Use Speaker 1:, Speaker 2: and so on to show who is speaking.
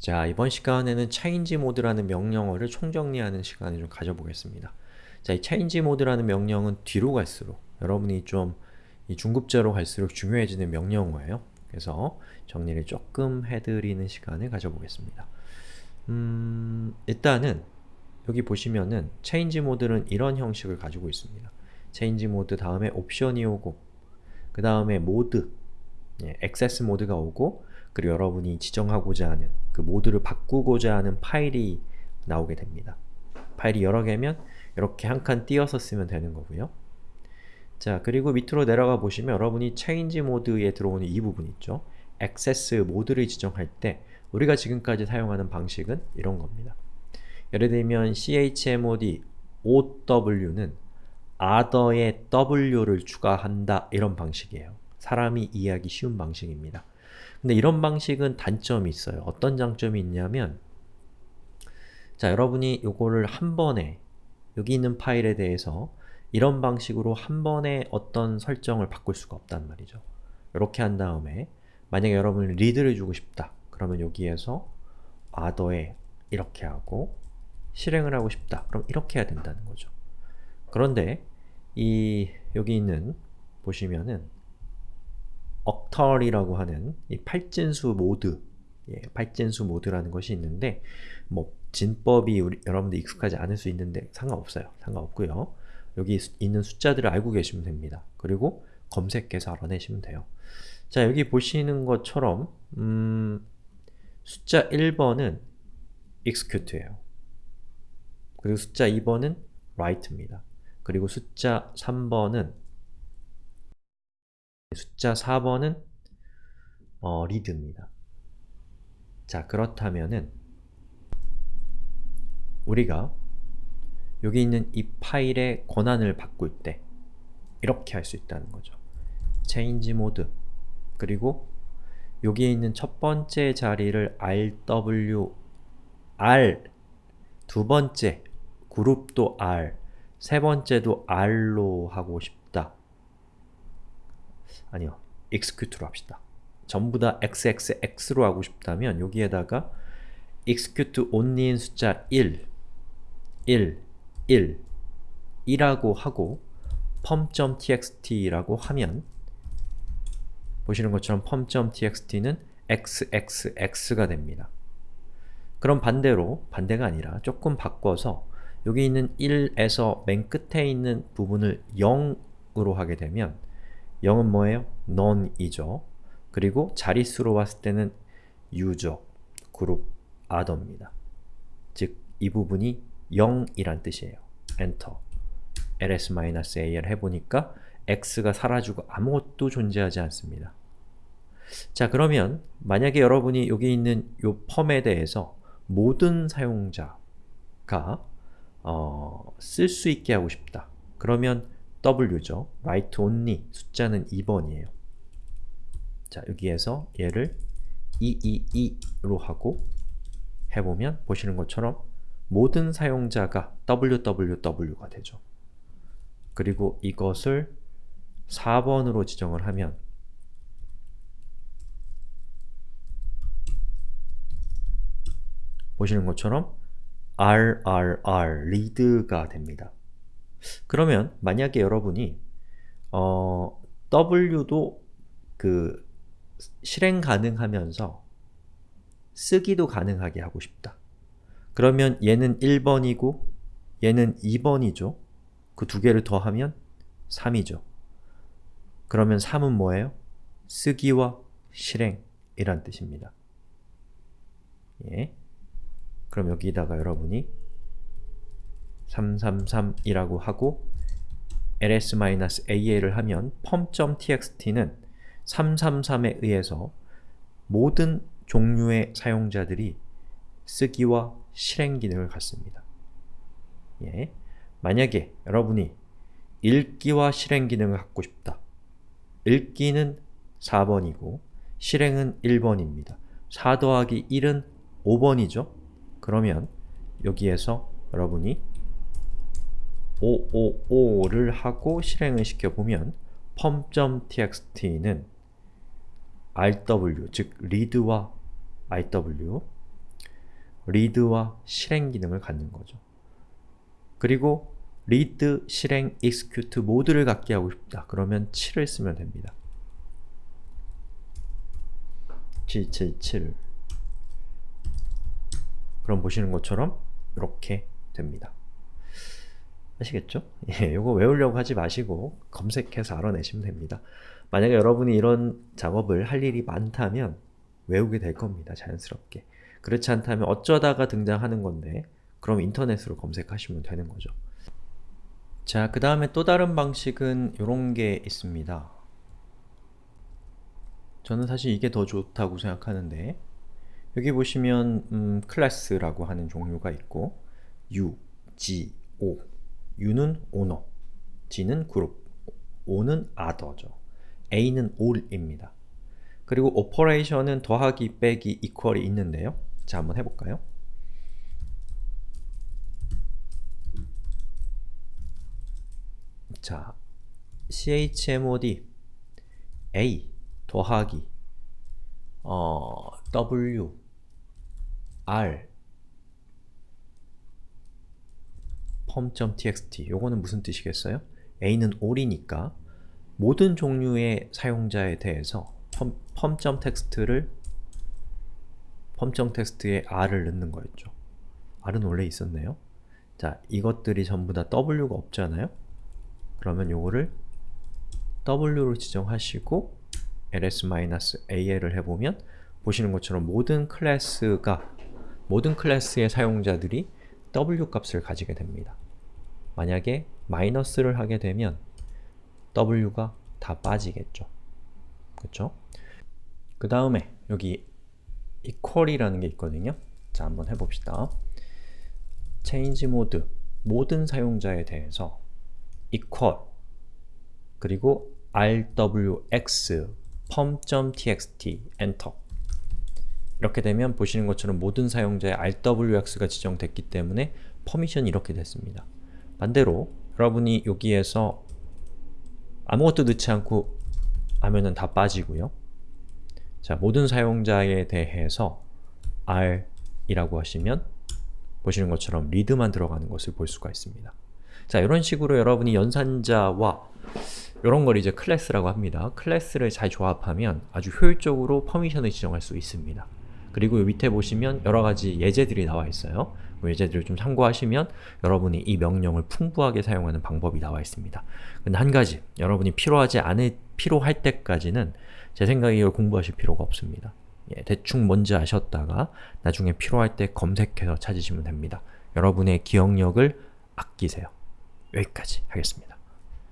Speaker 1: 자, 이번 시간에는 change mode라는 명령어를 총정리하는 시간을 좀 가져보겠습니다. 자, 이 change mode라는 명령은 뒤로 갈수록 여러분이 좀 이 중급자로 갈수록 중요해지는 명령어예요. 그래서 정리를 조금 해드리는 시간을 가져보겠습니다. 음, 일단은 여기 보시면은 change mode는 이런 형식을 가지고 있습니다. change mode 다음에 옵션이 오고 그 다음에 모드, 예, 액세스 모드가 오고 그리고 여러분이 지정하고자 하는 그 모드를 바꾸고자 하는 파일이 나오게 됩니다. 파일이 여러 개면 이렇게 한 칸 띄어서 쓰면 되는 거고요. 자, 그리고 밑으로 내려가 보시면 여러분이 change 모드에 들어오는 이 부분 있죠? 액세스 모드를 지정할 때 우리가 지금까지 사용하는 방식은 이런 겁니다. 예를 들면 chmod OW는 other에 w를 추가한다 이런 방식이에요. 사람이 이해하기 쉬운 방식입니다. 근데 이런 방식은 단점이 있어요. 어떤 장점이 있냐면 자, 여러분이 요거를 한 번에 여기 있는 파일에 대해서 이런 방식으로 한 번에 어떤 설정을 바꿀 수가 없단 말이죠. 이렇게 한 다음에 만약에 여러분이 리드를 주고 싶다. 그러면 여기에서 other에 이렇게 하고 실행을 하고 싶다. 그럼 이렇게 해야 된다는 거죠. 그런데 이 여기 있는 보시면은 octal이라고 하는 이 팔진수 모드 예, 팔진수 모드라는 것이 있는데 뭐 진법이 우리, 여러분들 익숙하지 않을 수 있는데 상관없어요. 상관없고요. 여기 수, 있는 숫자들을 알고 계시면 됩니다. 그리고 검색해서 알아내시면 돼요. 자, 여기 보시는 것처럼 음, 숫자 1번은 execute예요. 그리고 숫자 2번은 write입니다. 그리고 숫자 3번은 숫자 4번은 어, read입니다. 자, 그렇다면은 우리가 여기 있는 이 파일의 권한을 바꿀 때 이렇게 할 수 있다는 거죠. change mode 그리고 여기에 있는 첫 번째 자리를 rw r 두 번째 그룹도 r 세 번째도 r로 하고 싶다. 아니요. execute로 합시다. 전부 다 xxx로 하고 싶다면 여기에다가 execute only인 숫자 1, 1, 1, 1라고 하고 pom.txt라고 하면 보시는 것처럼 pom.txt는 xxx가 됩니다. 그럼 반대로, 반대가 아니라 조금 바꿔서 여기 있는 1에서 맨 끝에 있는 부분을 0으로 하게 되면 0은 뭐예요? none이죠. 그리고 자릿수로 봤을 때는 user, 그룹, other입니다. 즉, 이 부분이 0이란 뜻이에요. 엔터 ls-al 해보니까 x가 사라지고 아무것도 존재하지 않습니다. 자 그러면 만약에 여러분이 여기 있는 요 펌에 대해서 모든 사용자가 어, 쓸 수 있게 하고 싶다. 그러면 w죠. write only 숫자는 2번이에요. 자 여기에서 얘를 222로 하고 해보면 보시는 것처럼 모든 사용자가 www가 되죠. 그리고 이것을 4번으로 지정을 하면 보시는 것처럼 RRR, read가 됩니다. 그러면 만약에 여러분이 어, W도 그 실행 가능하면서 쓰기도 가능하게 하고 싶다. 그러면 얘는 1번이고 얘는 2번이죠. 그 두 개를 더하면 3이죠. 그러면 3은 뭐예요? 쓰기와 실행이란 뜻입니다. 예. 그럼 여기다가 여러분이 333이라고 하고 ls-al을 하면 pom.txt는 333에 의해서 모든 종류의 사용자들이 쓰기와 실행 기능을 갖습니다. 예. 만약에 여러분이 읽기와 실행 기능을 갖고 싶다. 읽기는 4번이고 실행은 1번입니다. 4 더하기 1은 5번이죠? 그러면 여기에서 여러분이 555를 하고 실행을 시켜보면 pom.txt는 rw, 즉 read와 rw read와 실행 기능을 갖는 거죠. 그리고 read, 실행, execute 모두를 갖게 하고 싶다. 그러면 7을 쓰면 됩니다. 777 그럼 보시는 것처럼 이렇게 됩니다. 아시겠죠? 예, 이거 외우려고 하지 마시고 검색해서 알아내시면 됩니다. 만약에 여러분이 이런 작업을 할 일이 많다면 외우게 될 겁니다. 자연스럽게. 그렇지 않다면 어쩌다가 등장하는 건데 그럼 인터넷으로 검색하시면 되는 거죠. 자, 그 다음에 또 다른 방식은 이런 게 있습니다. 저는 사실 이게 더 좋다고 생각하는데 여기 보시면 음, 클래스라고 하는 종류가 있고 U, G, O U는 오너, G는 그룹, O는 other죠. A는 all입니다. 그리고 operation은 더하기, 빼기, equal이 있는데요. 자, 한번 해볼까요? 자, chmod a 더하기 어, w r pom.txt 요거는 무슨 뜻이겠어요? a는 all이니까 모든 종류의 사용자에 대해서 pom.txt를 pom.txt에 r을 넣는 거였죠. r은 원래 있었네요. 자, 이것들이 전부 다 w가 없잖아요? 그러면 요거를 w로 지정하시고 ls-al을 해보면 보시는 것처럼 모든 클래스가 모든 클래스의 사용자들이 w 값을 가지게 됩니다. 만약에 마이너스를 하게 되면 w가 다 빠지겠죠. 그쵸? 그 다음에 여기 equal이라는 게 있거든요. 자, 한번 해봅시다. change mode 모든 사용자에 대해서 equal 그리고 rwx pom.txt enter 이렇게 되면 보시는 것처럼 모든 사용자의 rwx가 지정됐기 때문에 퍼미션이 이렇게 됐습니다. 반대로 여러분이 여기에서 아무것도 넣지 않고 하면은 다 빠지고요. 자, 모든 사용자에 대해서 r 이라고 하시면 보시는 것처럼 read만 들어가는 것을 볼 수가 있습니다. 자, 이런 식으로 여러분이 연산자와 이런 걸 이제 클래스라고 합니다. 클래스를 잘 조합하면 아주 효율적으로 permission을 지정할 수 있습니다. 그리고 밑에 보시면 여러 가지 예제들이 나와 있어요. 그 예제들을 좀 참고하시면 여러분이 이 명령을 풍부하게 사용하는 방법이 나와 있습니다. 근데 한 가지, 여러분이 필요하지 않을, 필요할 때까지는 제 생각에 이걸 공부하실 필요가 없습니다. 예, 대충 뭔지 아셨다가 나중에 필요할 때 검색해서 찾으시면 됩니다. 여러분의 기억력을 아끼세요. 여기까지 하겠습니다.